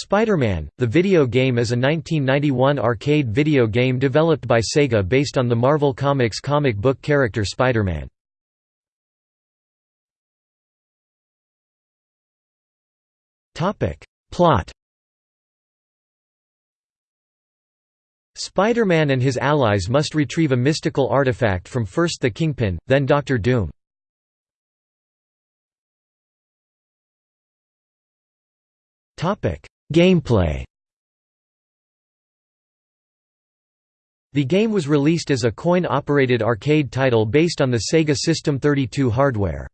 Spider-Man, the video game is a 1991 arcade video game developed by Sega based on the Marvel Comics comic book character Spider-Man. Plot Spider-Man and his allies must retrieve a mystical artifact from first the Kingpin, then Doctor Doom. Gameplay The game was released as a coin-operated arcade title based on the Sega System 32 hardware.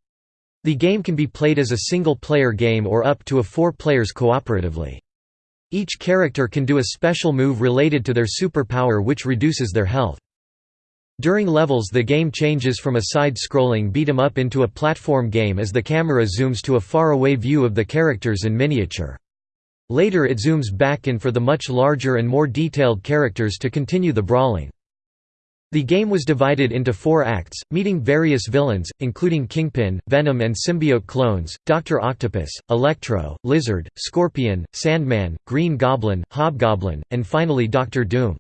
The game can be played as a single-player game or up to a four players cooperatively. Each character can do a special move related to their superpower which reduces their health. During levels the game changes from a side-scrolling beat-em-up into a platform game as the camera zooms to a far-away view of the characters in miniature. Later it zooms back in for the much larger and more detailed characters to continue the brawling. The game was divided into four acts, meeting various villains, including Kingpin, Venom and symbiote clones, Dr. Octopus, Electro, Lizard, Scorpion, Sandman, Green Goblin, Hobgoblin, and finally Doctor Doom.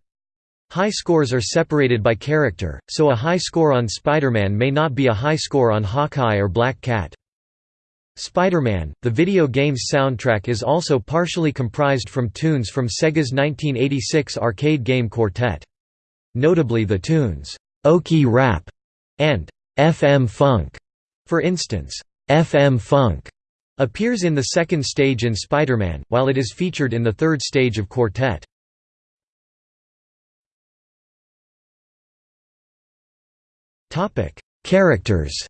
High scores are separated by character, so a high score on Spider-Man may not be a high score on Hawkeye or Black Cat. Spider-Man, the video game's soundtrack is also partially comprised from tunes from Sega's 1986 arcade game Quartet. Notably the tunes, Okie Rap and FM Funk. For instance, FM Funk appears in the second stage in Spider-Man, while it is featured in the third stage of Quartet. Characters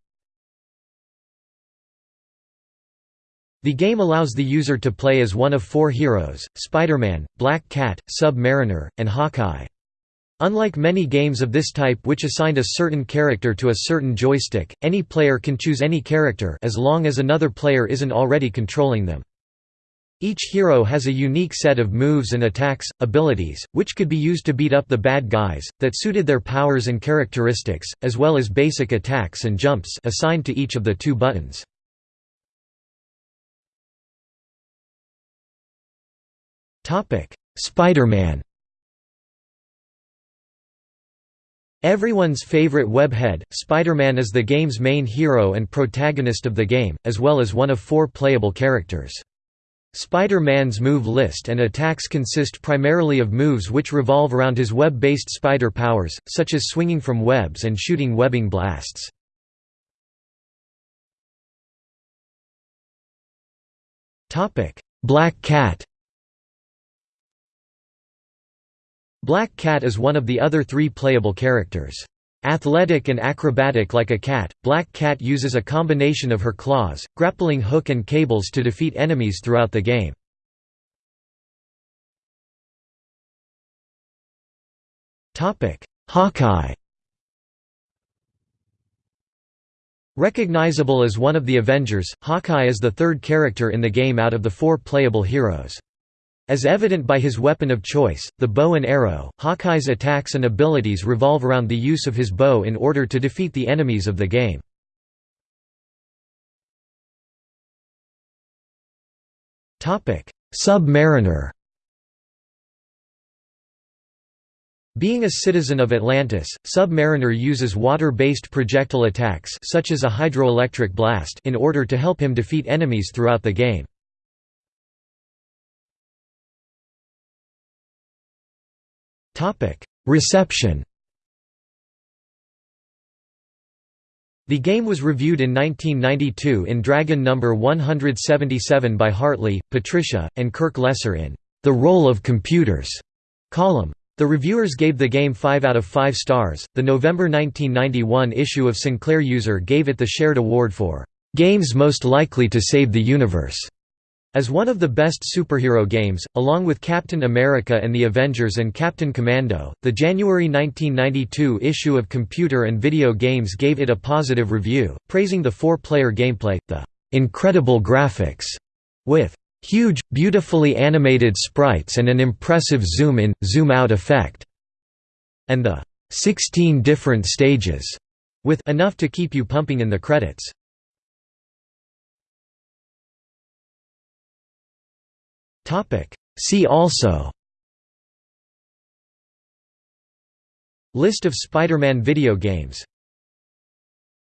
The game allows the user to play as one of four heroes, Spider-Man, Black Cat, Sub-Mariner, and Hawkeye. Unlike many games of this type which assigned a certain character to a certain joystick, any player can choose any character as long as another player isn't already controlling them. Each hero has a unique set of moves and attacks, abilities, which could be used to beat up the bad guys, that suited their powers and characteristics, as well as basic attacks and jumps assigned to each of the two buttons. Spider-Man Everyone's favorite webhead, Spider-Man is the game's main hero and protagonist of the game, as well as one of four playable characters. Spider-Man's move list and attacks consist primarily of moves which revolve around his web-based spider powers, such as swinging from webs and shooting webbing blasts. Black Cat Black Cat is one of the other three playable characters. Athletic and acrobatic like a cat, Black Cat uses a combination of her claws, grappling hook and cables to defeat enemies throughout the game. Hawkeye Recognizable as one of the Avengers, Hawkeye is the third character in the game out of the four playable heroes. As evident by his weapon of choice, the bow and arrow, Hawkeye's attacks and abilities revolve around the use of his bow in order to defeat the enemies of the game. Sub-Mariner Being a citizen of Atlantis, Sub-Mariner uses water-based projectile attacks such as a hydroelectric blast in order to help him defeat enemies throughout the game. Reception The game was reviewed in 1992 in Dragon No. 177 by Hartley, Patricia, and Kirk Lesser in The Role of Computers column. The reviewers gave the game 5 out of 5 stars. The November 1991 issue of Sinclair User gave it the shared award for Games Most Likely to Save the Universe. As one of the best superhero games, along with Captain America and the Avengers and Captain Commando, the January 1992 issue of Computer and Video Games gave it a positive review, praising the four-player gameplay, the "...incredible graphics", with "...huge, beautifully animated sprites and an impressive zoom-in, zoom-out effect", and the 16 different stages", with enough to keep you pumping in the credits. See also. List of Spider-Man video games